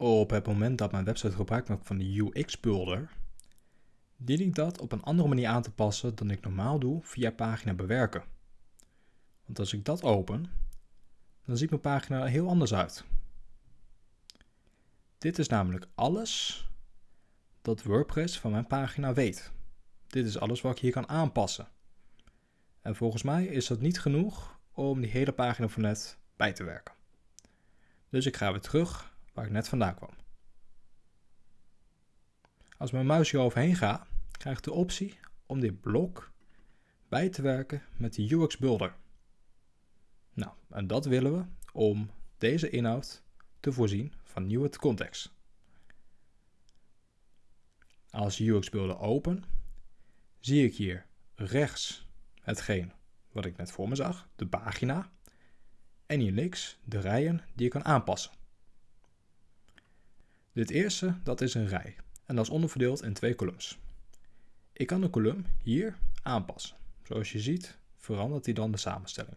op het moment dat mijn website gebruik maakt van de UX-builder, dien ik dat op een andere manier aan te passen dan ik normaal doe via pagina bewerken. Want als ik dat open, dan ziet mijn pagina er heel anders uit. Dit is namelijk alles dat WordPress van mijn pagina weet. Dit is alles wat ik hier kan aanpassen. En volgens mij is dat niet genoeg om die hele pagina van net bij te werken. Dus ik ga weer terug waar ik net vandaan kwam. Als mijn muis hier overheen ga, krijg ik de optie om dit blok bij te werken met de UX Builder. Nou, en dat willen we om deze inhoud te voorzien van nieuwe context. Als UX Builder open, zie ik hier rechts hetgeen wat ik net voor me zag, de pagina. En hier links de rijen die ik kan aanpassen. Dit eerste, dat is een rij. En dat is onderverdeeld in twee columns. Ik kan de kolom hier aanpassen. Zoals je ziet verandert hij dan de samenstelling.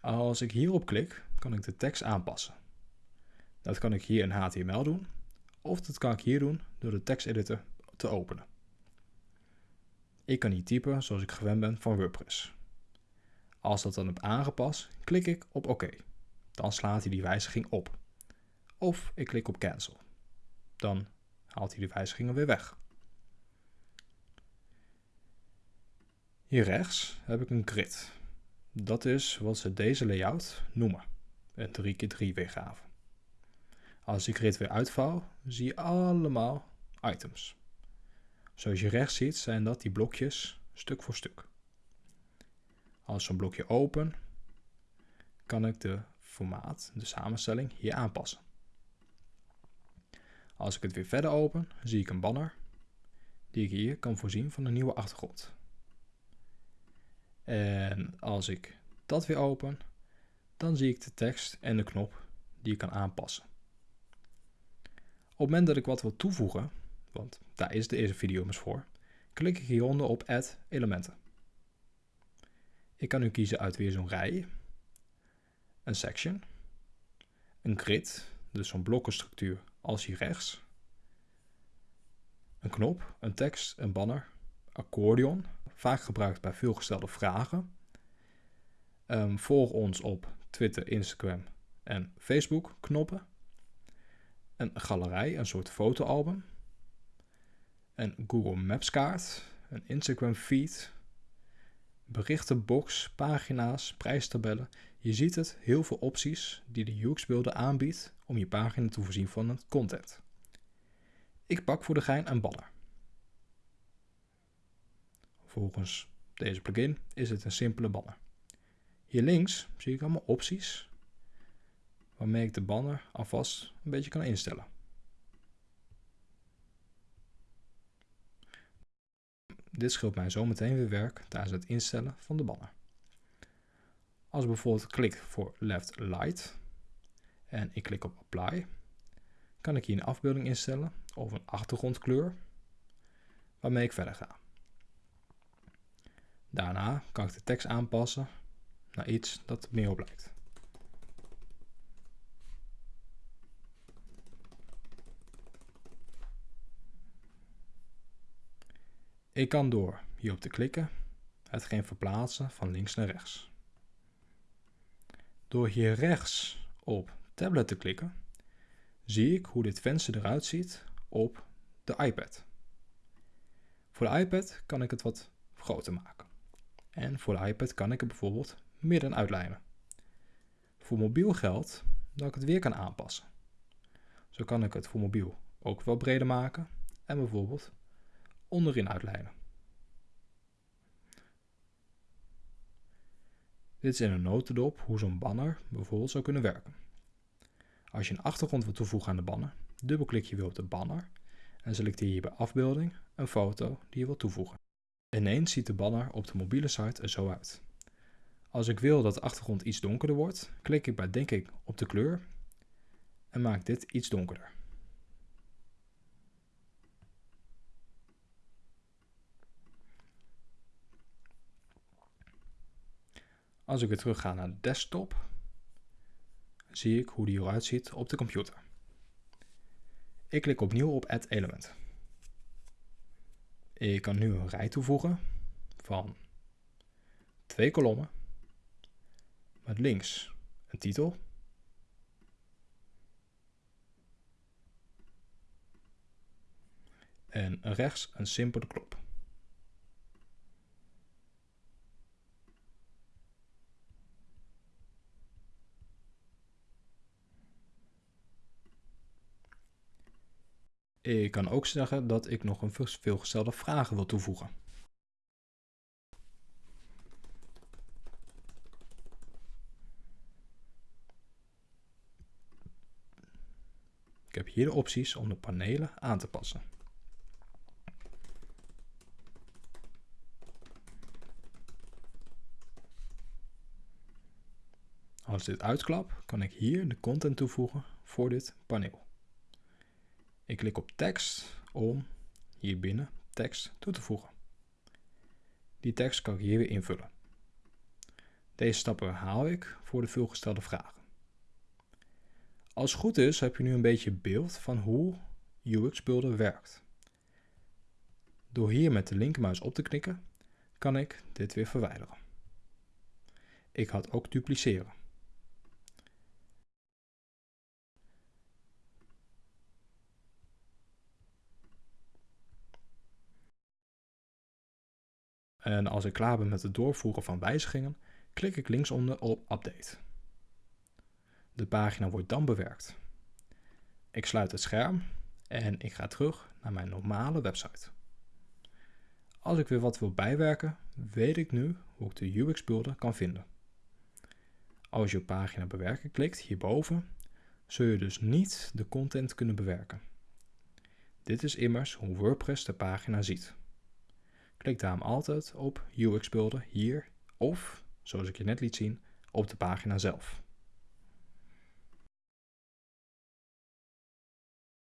Als ik hierop klik, kan ik de tekst aanpassen. Dat kan ik hier in HTML doen, of dat kan ik hier doen door de teksteditor te openen. Ik kan niet typen zoals ik gewend ben van WordPress. Als dat dan heb aangepast, klik ik op OK. Dan slaat hij die wijziging op. Of ik klik op Cancel. Dan haalt hij de wijzigingen weer weg. Hier rechts heb ik een grid. Dat is wat ze deze layout noemen. Een 3x3 weergave. Als ik grid weer uitvouw, zie je allemaal items. Zoals je rechts ziet zijn dat die blokjes stuk voor stuk. Als zo'n blokje open, kan ik de formaat, de samenstelling, hier aanpassen. Als ik het weer verder open, zie ik een banner die ik hier kan voorzien van een nieuwe achtergrond. En als ik dat weer open, dan zie ik de tekst en de knop die ik kan aanpassen. Op het moment dat ik wat wil toevoegen, want daar is de eerste video immers voor, klik ik hieronder op Add elementen. Ik kan nu kiezen uit weer zo'n rij, een section, een grid, dus zo'n blokkenstructuur als hier rechts, een knop, een tekst, een banner, accordeon, vaak gebruikt bij veelgestelde vragen. Um, volg ons op Twitter, Instagram en Facebook knoppen. Een galerij, een soort fotoalbum een Google Maps kaart, een Instagram feed, berichtenbox, pagina's, prijstabellen. Je ziet het, heel veel opties die de UX Builder aanbiedt om je pagina te voorzien van content. Ik pak voor de gein een banner. Volgens deze plugin is het een simpele banner. Hier links zie ik allemaal opties waarmee ik de banner alvast een beetje kan instellen. Dit scheelt mij zometeen weer werk tijdens het instellen van de banner. Als ik bijvoorbeeld klik voor left light en ik klik op apply, kan ik hier een afbeelding instellen of een achtergrondkleur waarmee ik verder ga. Daarna kan ik de tekst aanpassen naar iets dat meer op lijkt. Ik kan door hierop te klikken hetgeen verplaatsen van links naar rechts. Door hier rechts op tablet te klikken, zie ik hoe dit venster eruit ziet op de iPad. Voor de iPad kan ik het wat groter maken. En voor de iPad kan ik het bijvoorbeeld midden uitlijnen. Voor mobiel geldt dat ik het weer kan aanpassen. Zo kan ik het voor mobiel ook wel breder maken en bijvoorbeeld onderin uitlijnen. Dit is in een notendop hoe zo'n banner bijvoorbeeld zou kunnen werken. Als je een achtergrond wilt toevoegen aan de banner, dubbelklik je weer op de banner en selecteer je bij afbeelding een foto die je wilt toevoegen. Ineens ziet de banner op de mobiele site er zo uit. Als ik wil dat de achtergrond iets donkerder wordt, klik ik bij denk ik op de kleur en maak dit iets donkerder. Als ik weer terug ga naar de desktop, zie ik hoe die eruit ziet op de computer. Ik klik opnieuw op Add Element. Ik kan nu een rij toevoegen van twee kolommen met links een titel en rechts een simpele klop. Ik kan ook zeggen dat ik nog een veelgestelde vragen wil toevoegen. Ik heb hier de opties om de panelen aan te passen. Als dit uitklap, kan ik hier de content toevoegen voor dit paneel. Ik klik op tekst om hier binnen tekst toe te voegen. Die tekst kan ik hier weer invullen. Deze stappen herhaal ik voor de veelgestelde vragen. Als het goed is, heb je nu een beetje beeld van hoe UX Builder werkt. Door hier met de linkermuis op te knikken, kan ik dit weer verwijderen. Ik had ook dupliceren. En als ik klaar ben met het doorvoeren van wijzigingen, klik ik linksonder op Update. De pagina wordt dan bewerkt. Ik sluit het scherm en ik ga terug naar mijn normale website. Als ik weer wat wil bijwerken, weet ik nu hoe ik de UX Builder kan vinden. Als je op pagina bewerken klikt hierboven, zul je dus niet de content kunnen bewerken. Dit is immers hoe WordPress de pagina ziet. Klik daarom altijd op UX Builder hier of, zoals ik je net liet zien, op de pagina zelf.